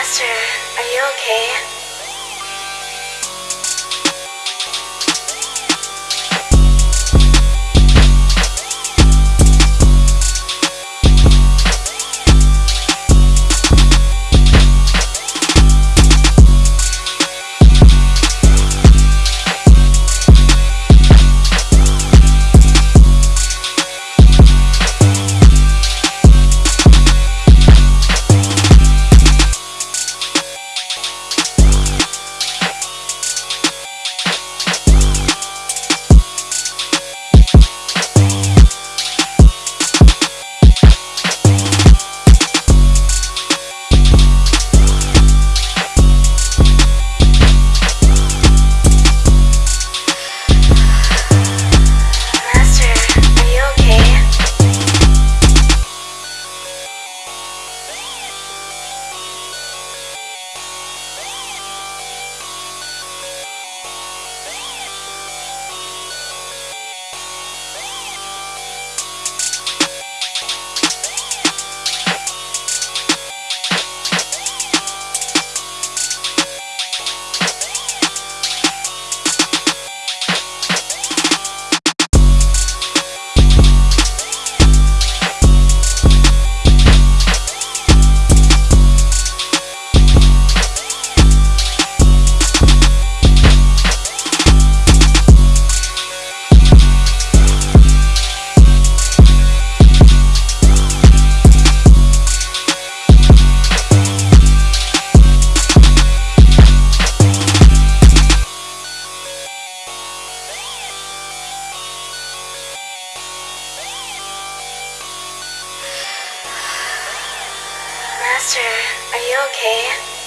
Master, are you okay? Master, are you okay?